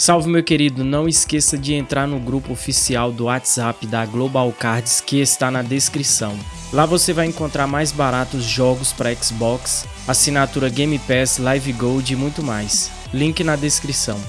Salve meu querido, não esqueça de entrar no grupo oficial do WhatsApp da Global Cards que está na descrição. Lá você vai encontrar mais baratos jogos para Xbox, assinatura Game Pass, Live Gold e muito mais. Link na descrição.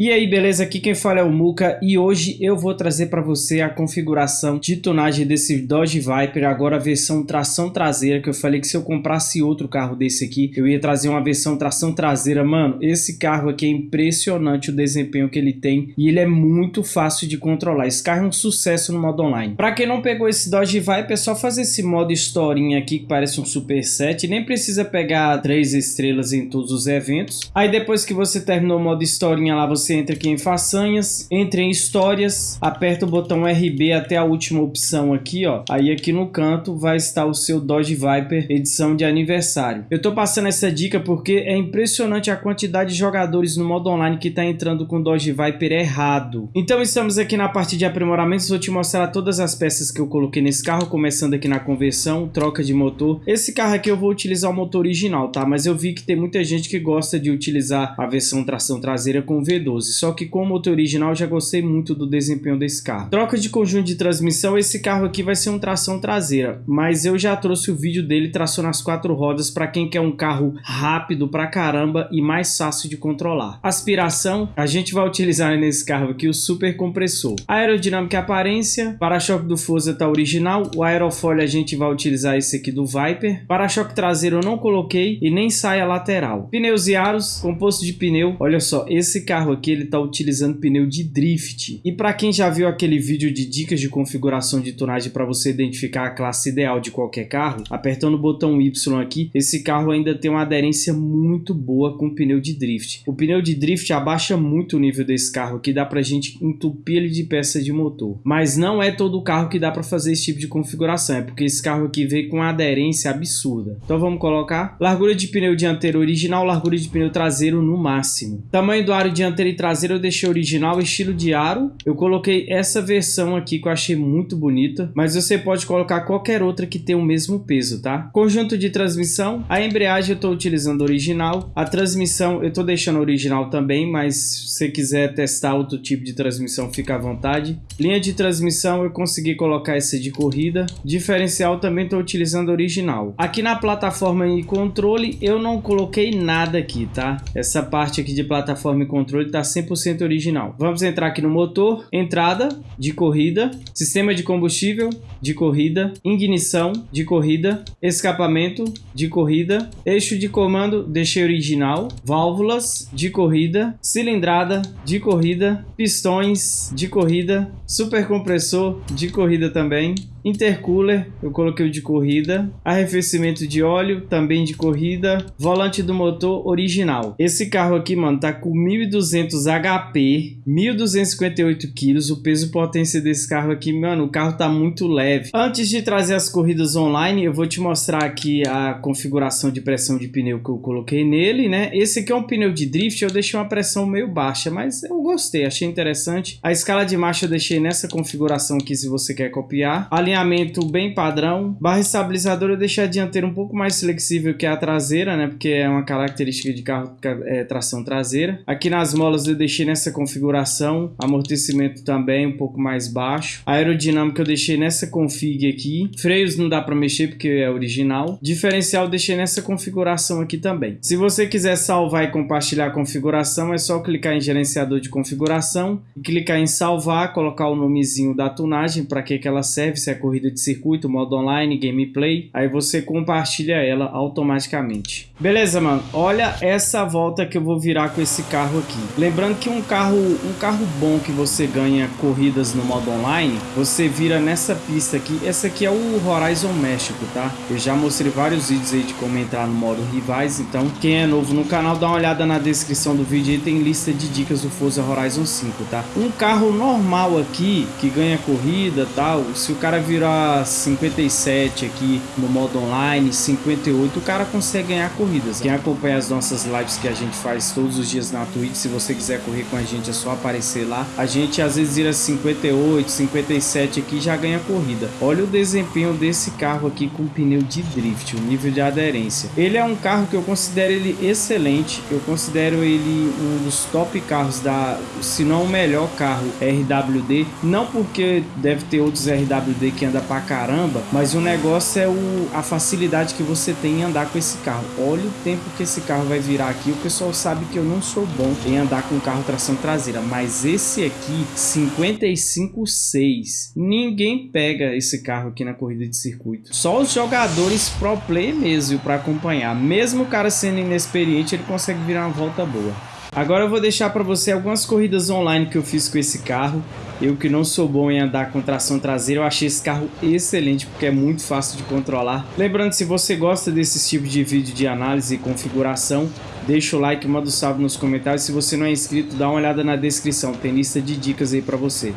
E aí, beleza? Aqui quem fala é o Muka e hoje eu vou trazer para você a configuração de tonagem desse Dodge Viper, agora a versão tração traseira, que eu falei que se eu comprasse outro carro desse aqui, eu ia trazer uma versão tração traseira. Mano, esse carro aqui é impressionante o desempenho que ele tem e ele é muito fácil de controlar. Esse carro é um sucesso no modo online. Para quem não pegou esse Dodge Viper, é só fazer esse modo historinha aqui, que parece um Super 7, nem precisa pegar três estrelas em todos os eventos. Aí depois que você terminou o modo historinha lá, você você entra aqui em façanhas, entra em histórias, aperta o botão RB até a última opção aqui, ó. Aí aqui no canto vai estar o seu Dodge Viper edição de aniversário. Eu tô passando essa dica porque é impressionante a quantidade de jogadores no modo online que tá entrando com Dodge Viper errado. Então estamos aqui na parte de aprimoramentos, vou te mostrar todas as peças que eu coloquei nesse carro, começando aqui na conversão, troca de motor. Esse carro aqui eu vou utilizar o motor original, tá? Mas eu vi que tem muita gente que gosta de utilizar a versão tração traseira com V12 só que com o motor original já gostei muito do desempenho desse carro. Troca de conjunto de transmissão, esse carro aqui vai ser um tração traseira, mas eu já trouxe o vídeo dele tração nas quatro rodas para quem quer um carro rápido pra caramba e mais fácil de controlar. Aspiração, a gente vai utilizar nesse carro aqui o super compressor. Aerodinâmica aparência, para-choque do Forza tá original, o aerofólio a gente vai utilizar esse aqui do Viper. Para-choque traseiro eu não coloquei e nem saia lateral. Pneus e aros, composto de pneu, olha só, esse carro aqui ele está utilizando pneu de drift. E para quem já viu aquele vídeo de dicas de configuração de tonagem para você identificar a classe ideal de qualquer carro, apertando o botão Y aqui, esse carro ainda tem uma aderência muito boa com pneu de drift. O pneu de drift abaixa muito o nível desse carro aqui, dá para a gente entupir ele de peça de motor. Mas não é todo carro que dá para fazer esse tipo de configuração, é porque esse carro aqui veio com uma aderência absurda. Então vamos colocar largura de pneu dianteiro original, largura de pneu traseiro no máximo. Tamanho do aro dianteiro e traseira eu deixei original, estilo de aro. Eu coloquei essa versão aqui que eu achei muito bonita, mas você pode colocar qualquer outra que tenha o mesmo peso, tá? Conjunto de transmissão, a embreagem eu estou utilizando original, a transmissão eu estou deixando original também, mas se você quiser testar outro tipo de transmissão, fica à vontade. Linha de transmissão eu consegui colocar essa de corrida, diferencial também estou utilizando original. Aqui na plataforma e controle eu não coloquei nada aqui, tá? Essa parte aqui de plataforma e controle está 100% original. Vamos entrar aqui no motor, entrada de corrida, sistema de combustível de corrida, ignição de corrida, escapamento de corrida, eixo de comando deixei original, válvulas de corrida, cilindrada de corrida, pistões de corrida, supercompressor de corrida também, intercooler, eu coloquei o de corrida, arrefecimento de óleo, também de corrida, volante do motor original. Esse carro aqui, mano, tá com 1200 HP, 1258 kg, o peso potência desse carro aqui, mano, o carro tá muito leve. Antes de trazer as corridas online, eu vou te mostrar aqui a configuração de pressão de pneu que eu coloquei nele, né? Esse aqui é um pneu de drift, eu deixei uma pressão meio baixa, mas eu gostei, achei interessante. A escala de marcha eu deixei nessa configuração aqui, se você quer copiar. A alinhamento bem padrão. Barra estabilizadora eu deixei a dianteira um pouco mais flexível que a traseira, né? Porque é uma característica de carro é, tração traseira. Aqui nas molas eu deixei nessa configuração. Amortecimento também um pouco mais baixo. Aerodinâmica eu deixei nessa config aqui. Freios não dá para mexer porque é original. Diferencial eu deixei nessa configuração aqui também. Se você quiser salvar e compartilhar a configuração, é só clicar em gerenciador de configuração e clicar em salvar, colocar o nomezinho da tunagem, para que, que ela serve, se é corrida de circuito, modo online, gameplay, aí você compartilha ela automaticamente. Beleza, mano? Olha essa volta que eu vou virar com esse carro aqui. Lembrando que um carro, um carro bom que você ganha corridas no modo online, você vira nessa pista aqui. Essa aqui é o Horizon México, tá? Eu já mostrei vários vídeos aí de como entrar no modo rivais, então quem é novo no canal, dá uma olhada na descrição do vídeo aí, tem lista de dicas do Forza Horizon 5, tá? Um carro normal aqui, que ganha corrida tal, se o cara virar 57 aqui no modo online, 58, o cara consegue ganhar corrida corridas. Quem acompanha as nossas lives que a gente faz todos os dias na Twitch, se você quiser correr com a gente é só aparecer lá. A gente às vezes vira 58, 57 aqui já ganha corrida. Olha o desempenho desse carro aqui com pneu de drift, o nível de aderência. Ele é um carro que eu considero ele excelente, eu considero ele um dos top carros da, se não o melhor carro RWD, não porque deve ter outros RWD que anda pra caramba, mas o negócio é o, a facilidade que você tem em andar com esse carro. Olha o tempo que esse carro vai virar aqui, o pessoal sabe que eu não sou bom em andar com carro tração traseira, mas esse aqui, 55.6, ninguém pega esse carro aqui na corrida de circuito. Só os jogadores pro play mesmo para acompanhar. Mesmo o cara sendo inexperiente, ele consegue virar uma volta boa. Agora eu vou deixar para você algumas corridas online que eu fiz com esse carro. Eu que não sou bom em andar com tração traseira, eu achei esse carro excelente porque é muito fácil de controlar. Lembrando, se você gosta desse tipo de vídeo de análise e configuração, deixa o like, manda um salve nos comentários. Se você não é inscrito, dá uma olhada na descrição, tem lista de dicas aí para você.